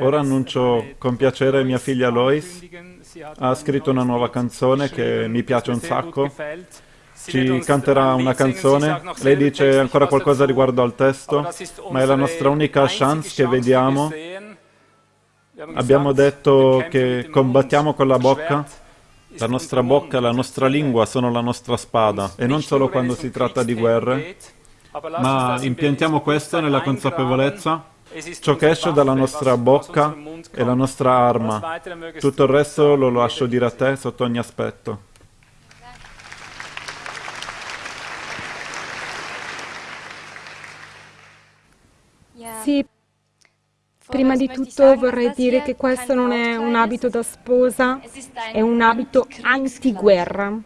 Ora annuncio con piacere mia figlia Lois. Ha scritto una nuova canzone che mi piace un sacco. Ci canterà una canzone. Lei dice ancora qualcosa riguardo al testo, ma è la nostra unica chance che vediamo. Abbiamo detto che combattiamo con la bocca. La nostra bocca, la nostra lingua sono la nostra spada, e non solo quando si tratta di guerre, ma impiantiamo questo nella consapevolezza Ciò che esce dalla nostra bocca è la nostra arma. Tutto il resto lo lascio dire a te sotto ogni aspetto. Sì, prima di tutto vorrei dire che questo non è un abito da sposa, è un abito antiguerra.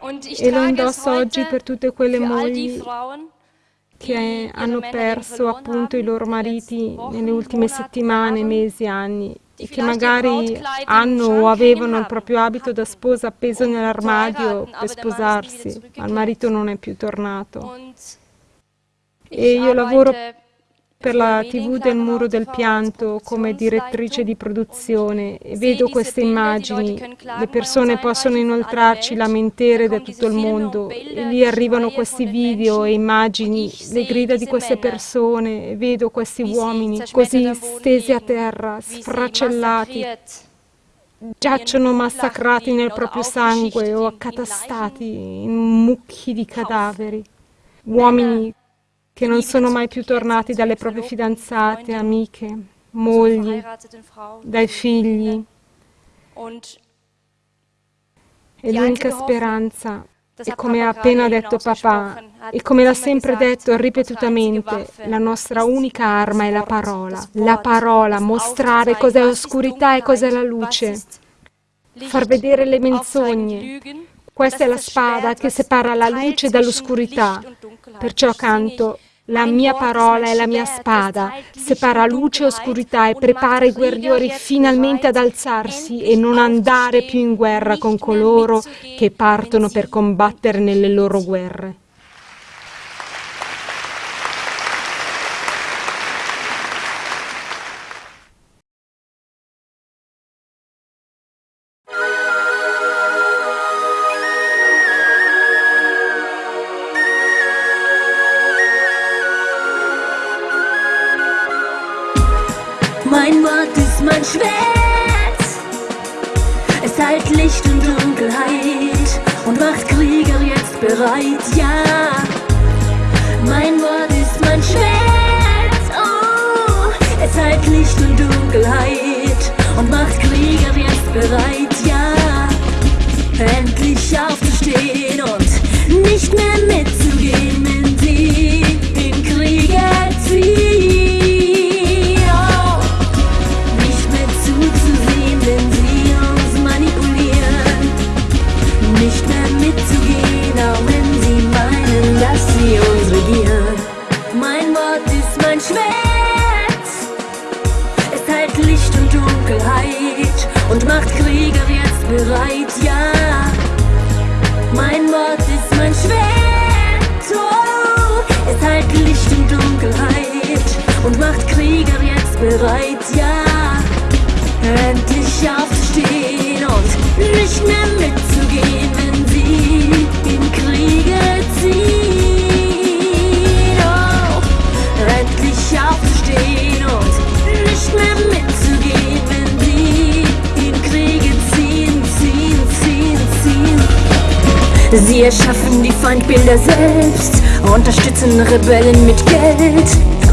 E lo indosso oggi per tutte quelle mogli che hanno perso appunto i loro mariti nelle ultime settimane, mesi, anni e che magari hanno o avevano il proprio abito da sposa appeso nell'armadio per sposarsi, ma il marito non è più tornato. E io lavoro per la TV del Muro del Pianto come direttrice di produzione e vedo queste immagini. Le persone possono inoltrarci lamentere da tutto il mondo e lì arrivano questi video e immagini, le grida di queste persone e vedo questi uomini così stesi a terra, sfracellati giacciono massacrati nel proprio sangue o accatastati in mucchi di cadaveri. Uomini che non sono mai più tornati dalle proprie fidanzate, amiche, mogli, dai figli. E l'unica speranza è come ha appena detto papà e come l'ha sempre detto ripetutamente, la nostra unica arma è la parola. La parola, mostrare cos'è oscurità e cos'è la luce, far vedere le menzogne. Questa è la spada che separa la luce dall'oscurità. Perciò canto la mia parola è la mia spada, separa luce e oscurità e prepara i guerrieri finalmente ad alzarsi e non andare più in guerra con coloro che partono per combattere nelle loro guerre. Schwert. Es heilt Licht und Dunkelheit und macht Krieger jetzt bereit, ja. Mein Wort ist mein Schwert. Oh, es heilt Licht und Dunkelheit und macht Krieger jetzt bereit, bereit, ja. Mein Wort ist mein Schwert. Oh, es teilt Licht und Dunkelheit und macht Krieger jetzt bereit, ja. Endlich aufzustehen und nicht mehr mitzugehen, Sie erschaffen die Feindbilder selbst, unterstützen Rebellen mit Geld,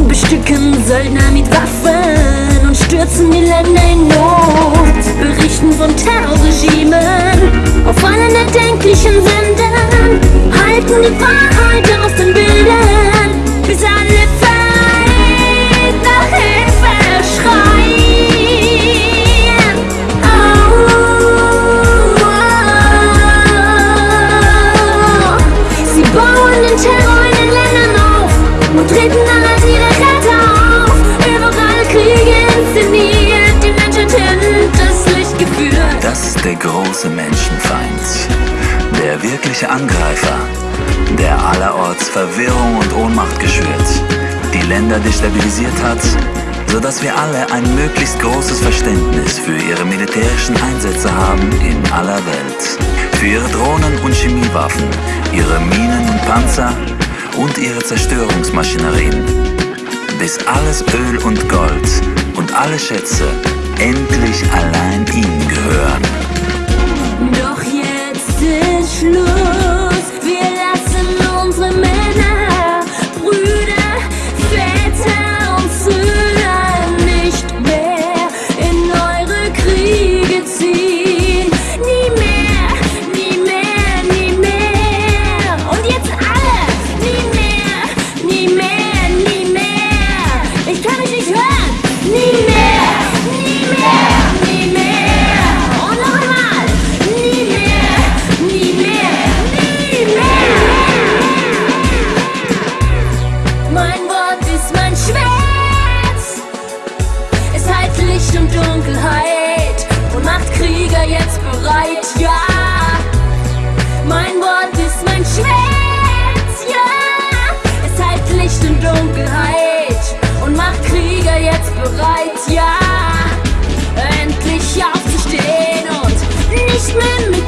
bestücken Söldner mit Waffen und stürzen die Länder in Not, berichten von Terrorregimen auf allen erdenklichen große Menschenfeind, der wirkliche Angreifer, der allerorts Verwirrung und Ohnmacht geschürt, die Länder destabilisiert hat sodass wir alle ein möglichst großes Verständnis für ihre militärischen Einsätze haben in aller Welt. Für ihre Drohnen und Chemiewaffen, ihre Minen und Panzer und ihre Zerstörungsmaschinerien. Bis alles Öl und Gold und alle Schätze endlich allein ihnen gehören. Bereit, ja. Mein Wort ist mein Schwert, ja. Es heilt Licht und Dunkelheit und macht Krieger jetzt bereit, ja. Endlich aufzustehen und nicht mehr